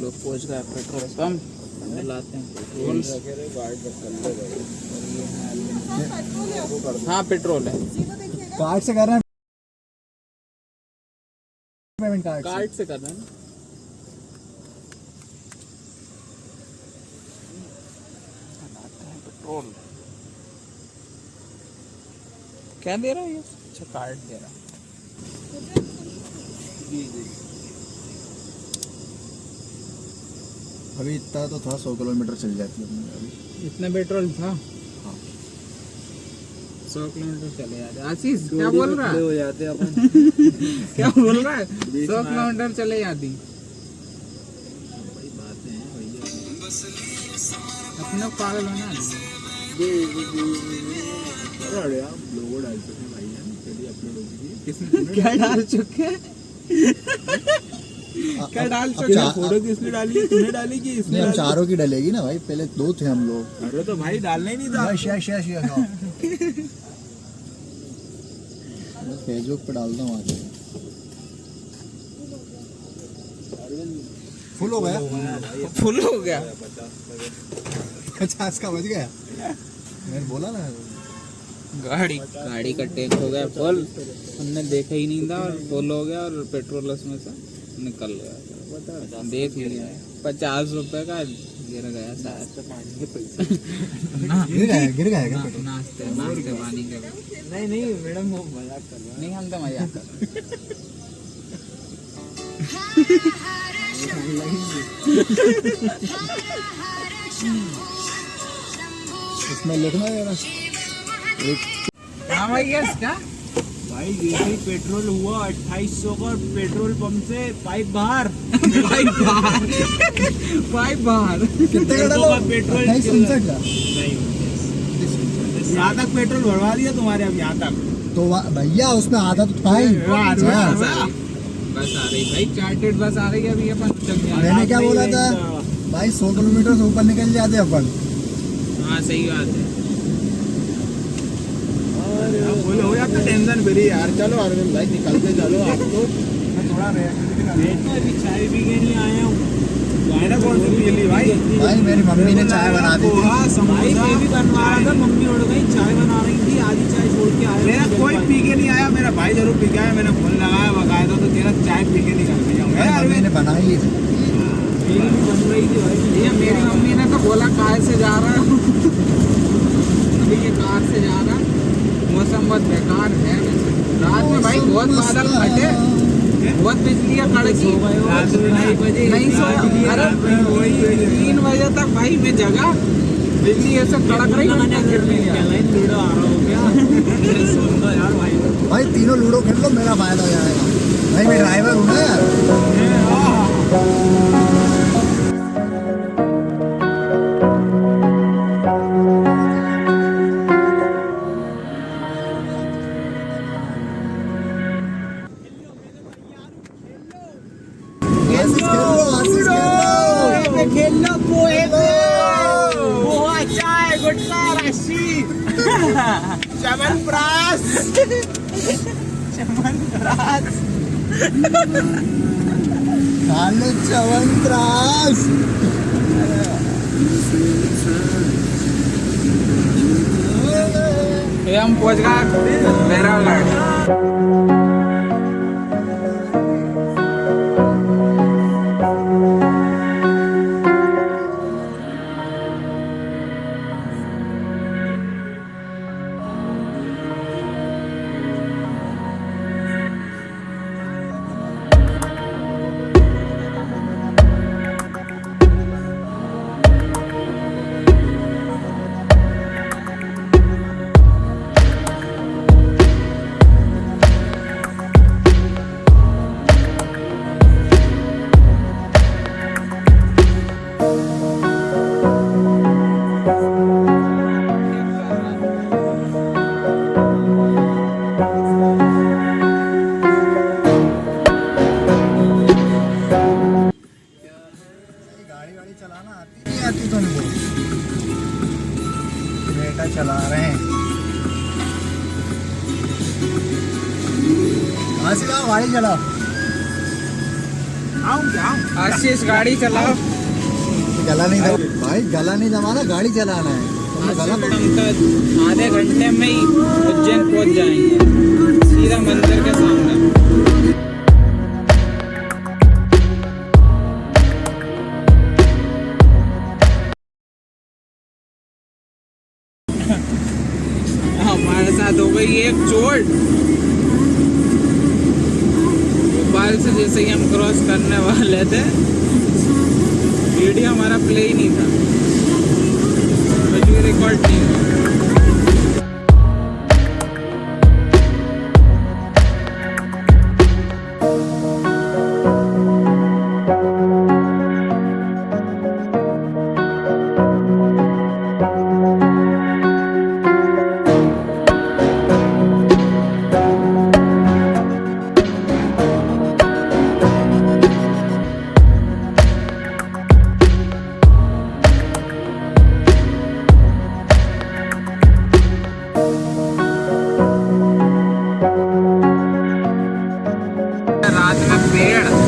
लोग पहुँच गए पेट्रोल पंप लाते हैं पेट्रोल। हाँ पेट्रोल है। कार्ड से कर रहे हैं? पेमेंट कार्ड से। कार्ड से कर रहे हैं पेट्रोल। क्या दे रहा है ये? अच्छा कार्ड दे रहा है। अभी इतना तो था सौ किलोमीटर चल जाती है अपनी इतना पेट्रोल था? सौ किलोमीटर चले जाते आशीष क्या बोल रहा? है हो जाते अपन। क्या बोल रहा है? सौ किलोमीटर चले जाती अपने को पागल होना अरे आप लोगो डाल चुके हैं भाई चलिए अपलोड हो चुकी है क्या डाल चुके हैं? क्या डाल फ़ोटो किसने डाली? तूने डाली कि इसने हम चारों की डलेगी ना भाई पहले दो थे हम लोग। अरे तो भाई डालना ही नहीं था। यस यस यस फेसबुक पे डालता हूँ आज। फुल हो गया? फुल हो गया। पचास का बच गया? मैंने बोला ना। गाड़ी गाड़ी का टैंक हो गया फुल। हमने देखा ही नहीं था और फुल हो गया और पेट्रोल उसमें से। निकल गया देख लिया पचास रुपए का गिर गया शायद गिर ना- नाश्ते नाश्ते पानी के नहीं नहीं मैडम वो मज़ाक कर रहा नहीं हम तो मज़ाक कर रहे हैं। इसमें लिखना है एक हाँ भाई यस क्या? भाई जैसे ही पेट्रोल हुआ अट्ठाईस सौ का पेट्रोल पंप से पाइप बाहर। पाइप बाहर। भाई बाहर। कितने का का पेट्रोल का। यहाँ तक पेट्रोल भरवा दिया तुम्हारे अब यहाँ तक तो वहाँ- भैया उसमें आधा तो था ही। बस हाँ। आ रही। बस आ रही। भाई चार्टेड बस आ रही है अभी अपन मैंने क्या बोला था? भाई सौ किलोमीटर से ऊपर निकल जाते अपन। हाँ सही बात है बोले हो जाता टेंशन फ्री यार चलो अरविंद भाई निकलते चलो आप तो। मैं थोड़ा मैं तो अभी चाय पी के नहीं आया हूँ। मैंने कौन सी पी ली भाई? भाई मेरी मम्मी ने चाय बना दी भाई मैं भी बनवा रहा था मम्मी उड़ गई चाय बना रही थी आधी चाय छोड़ के आया मेरा कोई पी के नहीं आया मेरा भाई ज़रूर पी के आया मैंने फ़ोन लगाया बकायदा तो तेरा चाय पी के निकल गया मम्मी ने बनाई मेरी बन रही थी भाई। मेरी मम्मी ने तो बोला कार से जा रहा है अभी ये कार से जा रहा है मौसम बहुत बेकार है। रात में भाई बहुत बादल फटे, बहुत बिजली कड़की। नहीं सोया अरे तीन बजे तक भाई मैं जगा, बिजली ऐसे कड़क रही हो। भाई, तीनों लूडो खेल लो, मेरा फ़ायदा हो जाएगा। भाई, मैं ड्राइवर हूँ ना। हम पहुँच गए मेरा चलाना आती नहीं आती तुमको बेटा चला रहे हैं। गाड़ी चलाओ। आऊँ क्या? आशीष गाड़ी चलाओ। गला नहीं दबा भाई गला नहीं दबाना गाड़ी चलाना है। तो आधे घंटे में ही उज्जैन पहुँच जाएँगे। सीधा मंदिर के सामने। Türkiye'de रात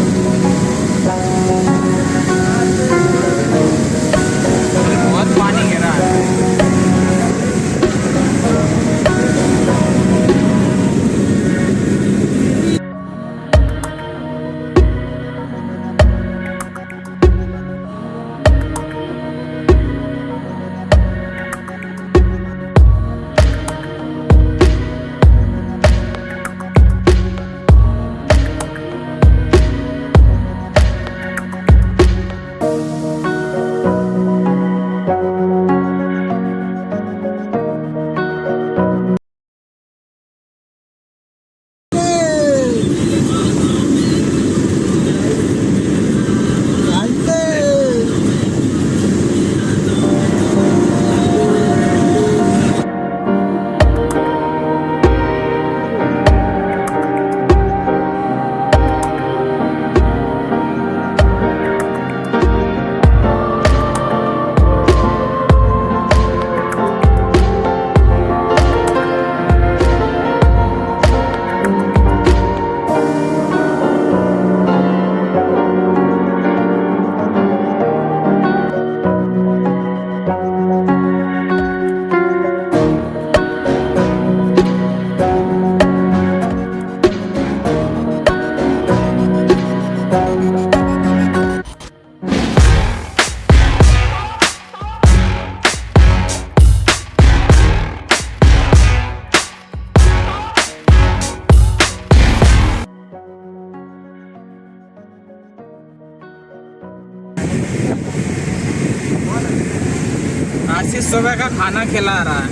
सुबह का खाना खिला रहा है।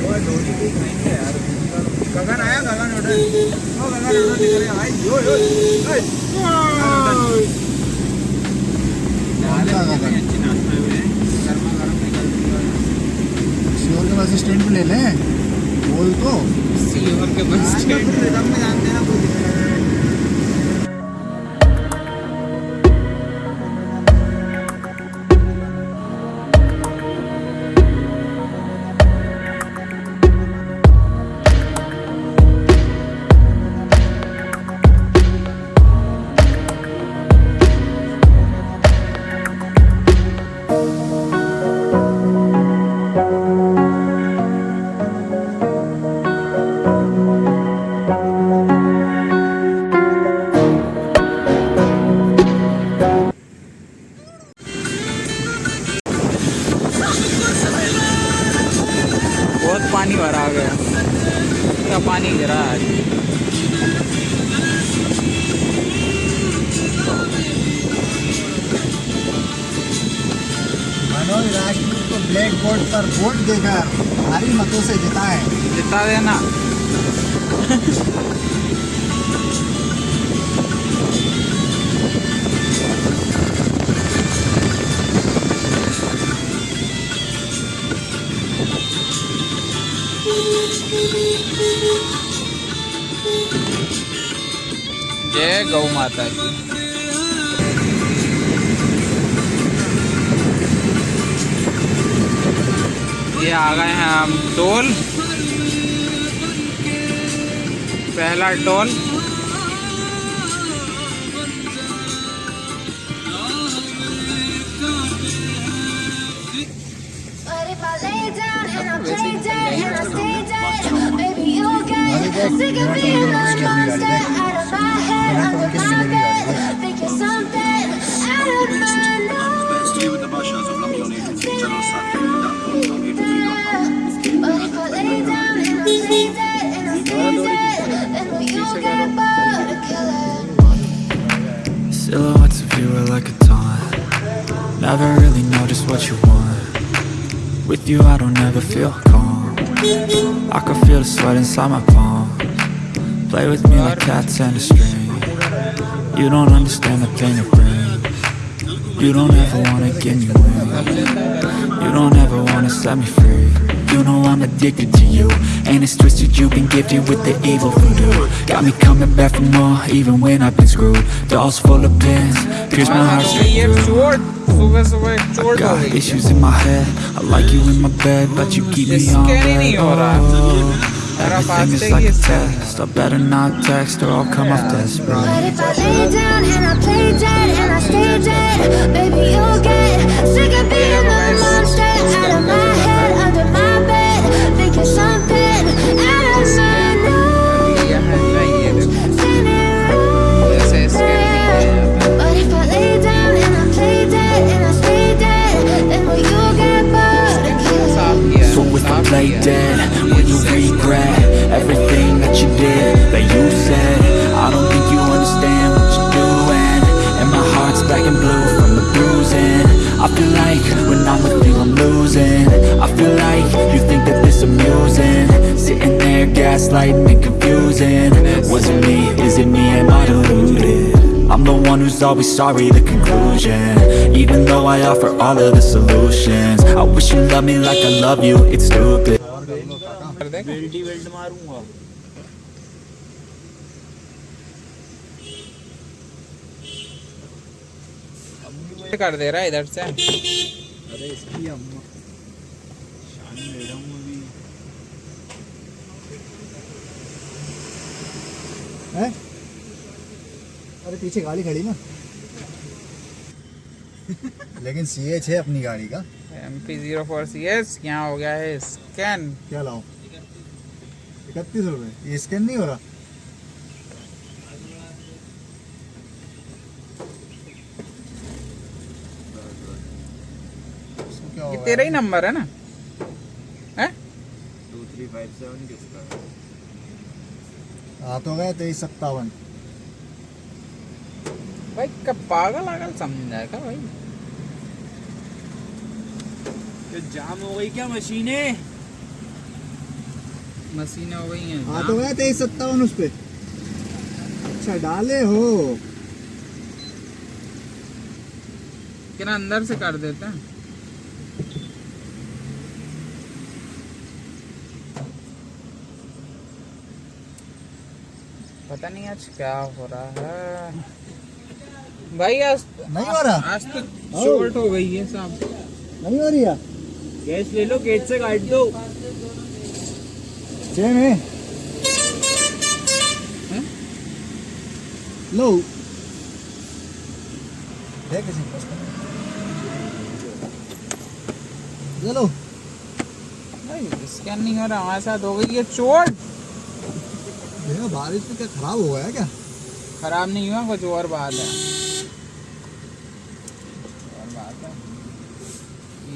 गगन आया गगन उठे ओ गगन उठे निकल। गया भाई यो। यो ओए श्योर के पास स्टैंड पे ले लें? बोल तो। सीवर के बस स्टैंड। में जानते हैं आज। मनोज राजपूत को ब्लैक बोर्ड पर वोट देकर भारी मतों से जिता है जिता देना जय गौ माता की ये आ गए हैं हम टोल पहला toll Sick of being a monster out of my head Silhouettes of you are like a taunt. Never really know just what you want. With you I don't ever feel calm. I can feel the sweat inside my palms. Play with me like cats and a string. You don't understand the pain it bring. You don't ever wanna give me wings You don't ever wanna set me free. You know I'm addicted to you And it's twisted you've been gifted with the evil voodoo. Got me coming back for more even when I've been screwed. Dolls full of pins, pierce my heart straight through. I got issues in my head. I like you in my bed But you keep me on red oh. Everything is like a test. I better not text or I'll come off desperate But if I lay down and I play dead and I stay dead? Baby, you'll get sick of being the monster out of my gaslighting and confusing Was it me, is it me, am I deluded? I'm the one who's always sorry, the conclusion Even though I offer all of the solutions I wish you loved me like I love you, it's stupid कर दे बेल्टी belt मारूंगा कर दे रहा है इधर से अरे इसकी अम्मा शान ले हूँ? अरे पीछे गाड़ी खड़ी ना। लेकिन सी एच है अपनी गाड़ी का। M P zero four C S यहाँ हो गया है स्कैन क्या लाऊं इकतीस रुपए। ये स्कैन नहीं हो रहा? ये तेरा ही नंबर है ना? है? टू थ्री फाइव सेवन किसका है? हाँ तो गए तेईस सत्तावन। भाई कब पागल आगल समझाएगा भाई। ये जाम हो गई क्या मशीनें? मशीनें हो गई हैं। हाँ तो गया तेईस सत्तावन उस पे। अच्छा डाले हो। कितना अंदर से कर देते हैं? पता नहीं आज क्या हो रहा है। भाई आज नहीं हो रहा? आज तो शॉर्ट हो गई है साहब। नहीं हो रही है? गैस ले लो गेट से काट दो। सेम है। लो। है किसी? ये लो भाई स्कैन नहीं हो रहा हमारे साथ हो गई है चोट। देखो बारिश में क्या खराब हो गया है क्या खराब नहीं हुआ कुछ और बात है और बात है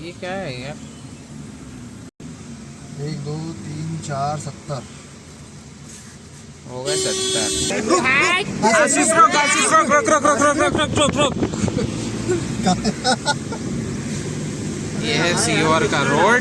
ये क्या है यार एक दो तीन चार सत्तर हो गए सत्तर आशीष रोक आशीष रोक रोक रोक रोक रोक रोक रोक रोक रोक ये है सीवर का रोड